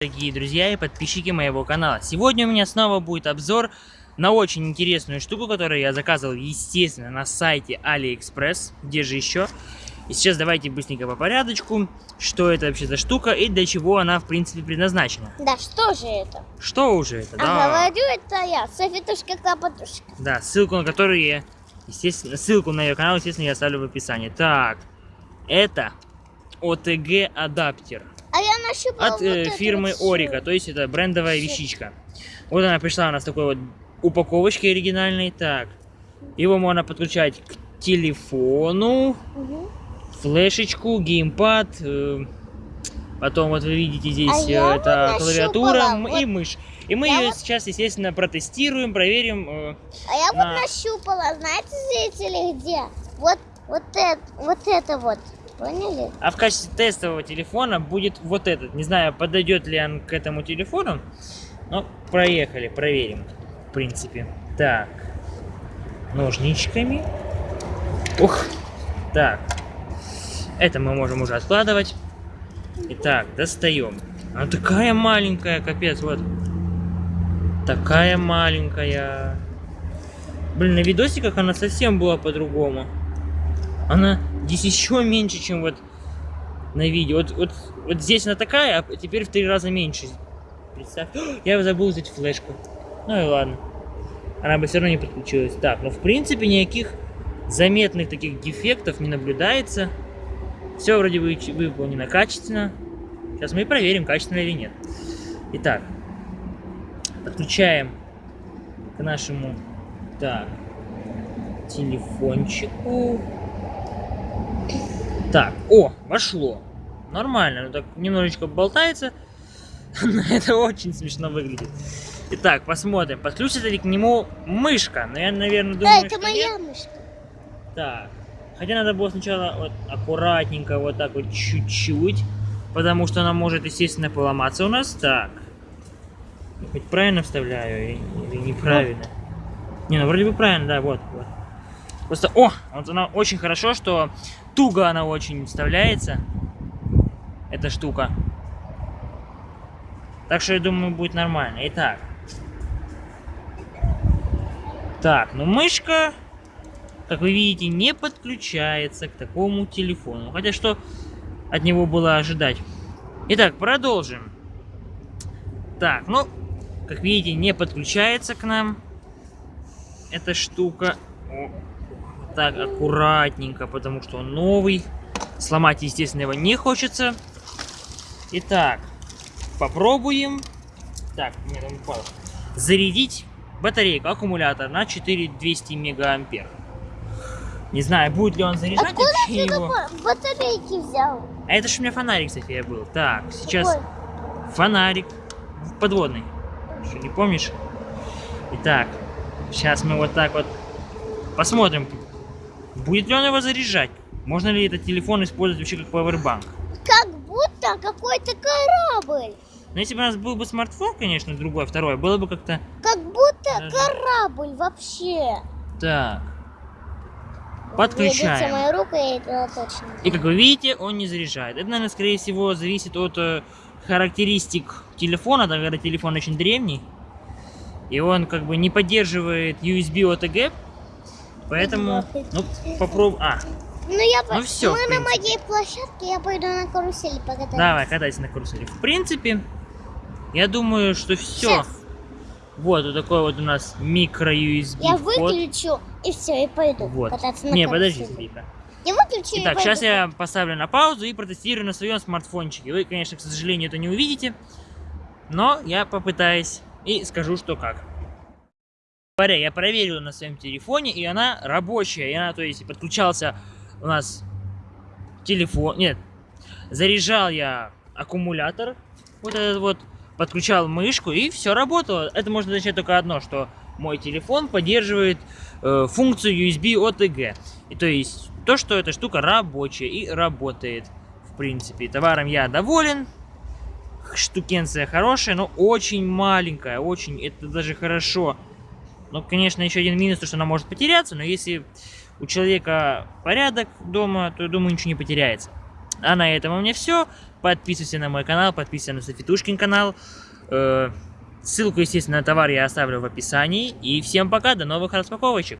Дорогие друзья и подписчики моего канала. Сегодня у меня снова будет обзор на очень интересную штуку, которую я заказывал, естественно, на сайте AliExpress. Где же еще? И сейчас давайте быстренько по порядочку, что это вообще за штука и для чего она, в принципе, предназначена. Да, что же это? Что уже это? А Да, говорю, это я, Софитушка Клопотушка. да, ссылку на которую я, естественно, ссылку на ее канал, естественно, я оставлю в описании. Так, это OTG адаптер. А я нащупала от вот э, фирмы вот. Орика, то есть это брендовая вещичка. Вот она пришла у нас такой вот упаковочке оригинальной. Так, его можно подключать к телефону, Мгм. флешечку, геймпад. э, потом вот вы видите здесь А э, это вот клавиатура м- и вот мышь. И мы я ее вот- сейчас, естественно, протестируем, проверим. э, А я на- вот нащупала, знаете, зрители, где? Вот, вот это, вот это вот. Поняли? А в качестве тестового телефона будет вот этот. Не знаю, подойдет ли он к этому телефону. Но проехали, проверим. В принципе. Так. Ножничками. Ух. Так. Это мы можем уже откладывать. Итак, достаем. Она такая маленькая, капец, вот. Такая маленькая. Блин, на видосиках она совсем была по-другому. Она здесь еще меньше, чем вот на видео. Вот, вот, вот здесь она такая, а теперь в три раза меньше. Представь. Я забыл взять флешку. Ну и ладно. Она бы все равно не подключилась. Так, ну в принципе никаких заметных таких дефектов не наблюдается. Все вроде бы выполнено качественно. Сейчас мы и проверим, качественно или нет. Итак, подключаем к нашему так, телефончику. Так, о, вошло. Нормально, ну так немножечко болтается. Но это очень смешно выглядит. Итак, посмотрим, подключится ли к нему мышка. Но я, наверное, Да, думаю, это что моя нет. мышка. Так. Хотя надо было сначала вот аккуратненько, вот так вот чуть-чуть. Потому что она может, естественно, поломаться у нас. Так. Хоть правильно вставляю или, или неправильно? Не, ну вроде бы правильно, да, вот, вот. Просто, о, вот она очень хорошо, что туго она очень вставляется. Эта штука. Так что я думаю, будет нормально. Итак. Так, ну мышка, как вы видите, не подключается к такому телефону. Хотя что от него было ожидать. Итак, продолжим. Так, ну, как видите, не подключается к нам эта штука. Так, аккуратненько, потому что он новый. Сломать, естественно, его не хочется. Итак, попробуем. Так, нет, он упал. Зарядить батарейку, аккумулятор на 4200 мегаампер. Не знаю, будет ли он заряжать Откуда вообще ты его. батарейки взял? А это ж у меня фонарик, София, был. Так, сейчас Какой? фонарик подводный. Что, не помнишь? Итак, сейчас мы вот так вот посмотрим, будет ли он его заряжать. Можно ли этот телефон использовать вообще как пауэрбанк. Как будто какой-то корабль. Но если бы у нас был бы смартфон, конечно, другой, второй, было бы как-то Как будто Даже- корабль вообще. так. Подключаем. моя рука, я это точно. И как вы видите, он не заряжает. Это, наверное, скорее всего, зависит от э, характеристик телефона, так как телефон очень древний. И он как бы не поддерживает USB OTG. Поэтому, ну, попробуй. А, Ну, я Ну всё, Мы на моей площадке, я пойду на карусели покатаюсь. давай, катайся на карусели. В принципе, я думаю, что все. Щас. Вот, вот такой вот у нас микро-USB Я выключу и все, и пойду Вот. кататься на Не, подожди, карусели. Софийка. Я выключу Итак, сейчас я поставлю на паузу и протестирую на своем смартфончике. Вы, конечно, к сожалению, это не увидите, но я попытаюсь и скажу, что как. Говоря, я проверил на своем телефоне, и она рабочая. И она, то есть, подключался у нас телефон. Нет, заряжал я аккумулятор, вот этот вот, подключал мышку, и все работало. Это может означать только одно, что мой телефон поддерживает э, функцию USB OTG. И то есть то, что эта штука рабочая и работает. В принципе, товаром я доволен. Штукенция хорошая, но очень маленькая, очень, это даже хорошо. Но, конечно, еще один минус, то, что она может потеряться, но если у человека порядок дома, то, думаю, ничего не потеряется. А на этом у меня все. Подписывайся на мой канал, подписывайся на Софитушкин канал. Э, Ссылку, естественно, на товар я оставлю в описании. И всем пока, до новых распаковочек.